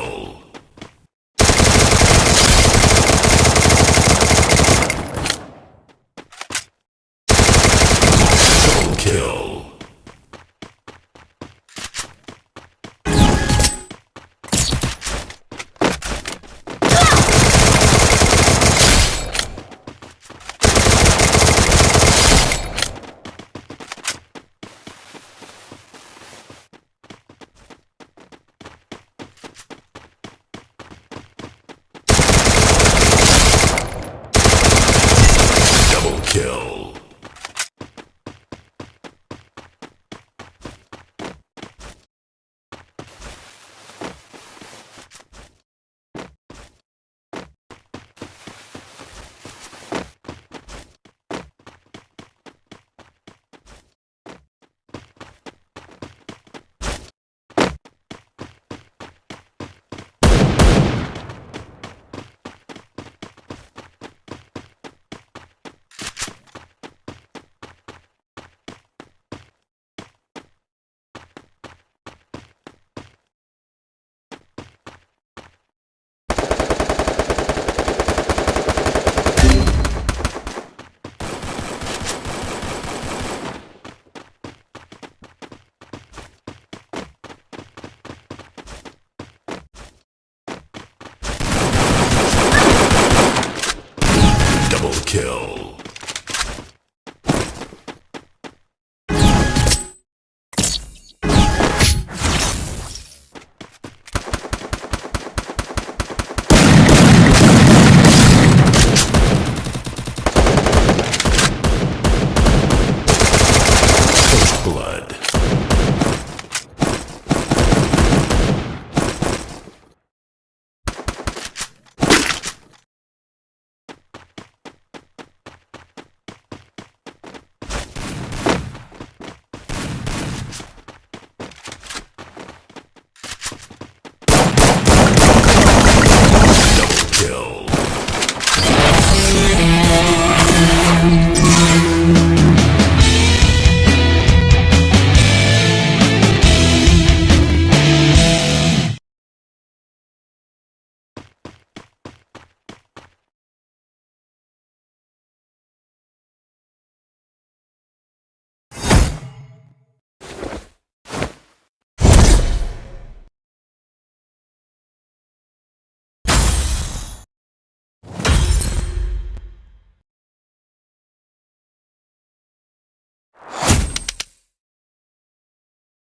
Oh. Kill.